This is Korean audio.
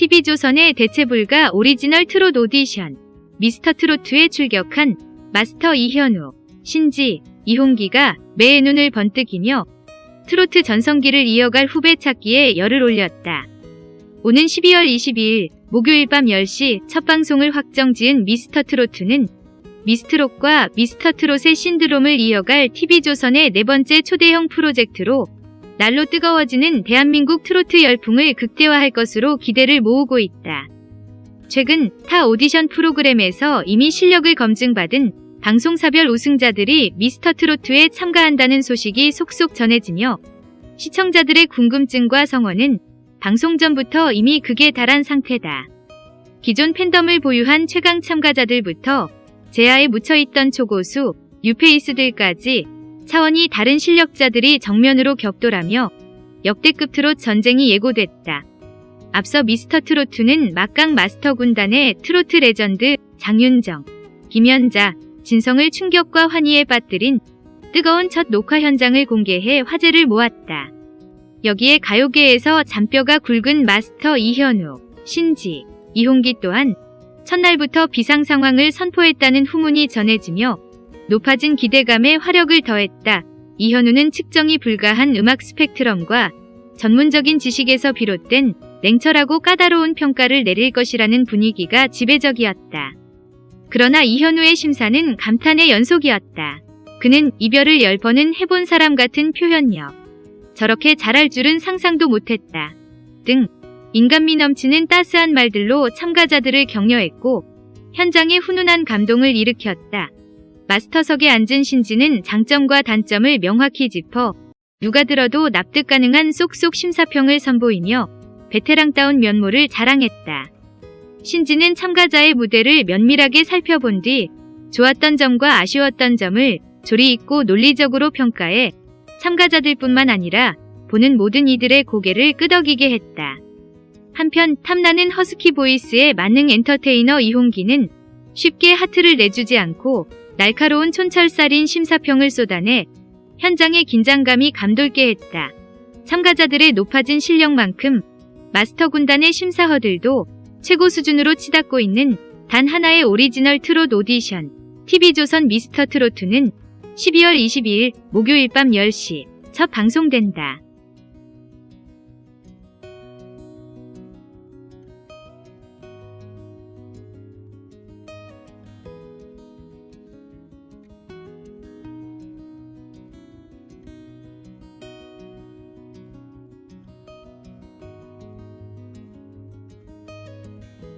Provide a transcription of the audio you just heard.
TV조선의 대체불가 오리지널 트롯 오디션 미스터 트로트에 출격한 마스터 이현우, 신지, 이홍기가 매의 눈을 번뜩이며 트로트 전성기를 이어갈 후배 찾기에 열을 올렸다. 오는 12월 22일 목요일 밤 10시 첫 방송을 확정 지은 미스터 트로트는 미스트롯과 미스터 트롯의 신드롬을 이어갈 TV조선의 네 번째 초대형 프로젝트로 날로 뜨거워지는 대한민국 트로트 열풍을 극대화할 것으로 기대를 모으고 있다. 최근 타 오디션 프로그램에서 이미 실력을 검증받은 방송사별 우승자들이 미스터 트로트에 참가한다는 소식이 속속 전해지며 시청자들의 궁금증과 성원은 방송 전부터 이미 극에 달한 상태다. 기존 팬덤을 보유한 최강 참가자들부터 제야에 묻혀있던 초고수, 뉴페이스들까지 차원이 다른 실력자들이 정면으로 격돌하며 역대급 트롯 전쟁이 예고됐다. 앞서 미스터 트로트는 막강 마스터 군단의 트로트 레전드 장윤정, 김연자, 진성을 충격과 환희에 빠뜨린 뜨거운 첫 녹화 현장을 공개해 화제를 모았다. 여기에 가요계에서 잔뼈가 굵은 마스터 이현우, 신지, 이홍기 또한 첫날부터 비상 상황을 선포했다는 후문이 전해지며 높아진 기대감에 화력을 더했다. 이현우는 측정이 불가한 음악 스펙트럼과 전문적인 지식에서 비롯된 냉철하고 까다로운 평가를 내릴 것이라는 분위기가 지배적이었다. 그러나 이현우의 심사는 감탄의 연속이었다. 그는 이별을 열 번은 해본 사람 같은 표현력. 저렇게 잘할 줄은 상상도 못했다. 등 인간미 넘치는 따스한 말들로 참가자들을 격려했고 현장에 훈훈한 감동을 일으켰다. 마스터석에 앉은 신지는 장점과 단점을 명확히 짚어 누가 들어도 납득 가능한 쏙쏙 심사평을 선보이며 베테랑다운 면모를 자랑했다. 신지는 참가자의 무대를 면밀하게 살펴본 뒤 좋았던 점과 아쉬웠던 점을 조리 있고 논리적으로 평가해 참가자들뿐만 아니라 보는 모든 이들의 고개를 끄덕이게 했다. 한편 탐나는 허스키 보이스의 만능 엔터테이너 이홍기는 쉽게 하트를 내주지 않고 날카로운 촌철살인 심사평을 쏟아내 현장의 긴장감이 감돌게 했다. 참가자들의 높아진 실력만큼 마스터 군단의 심사 허들도 최고 수준으로 치닫고 있는 단 하나의 오리지널 트롯 오디션 TV조선 미스터 트로트는 12월 22일 목요일 밤 10시 첫 방송된다.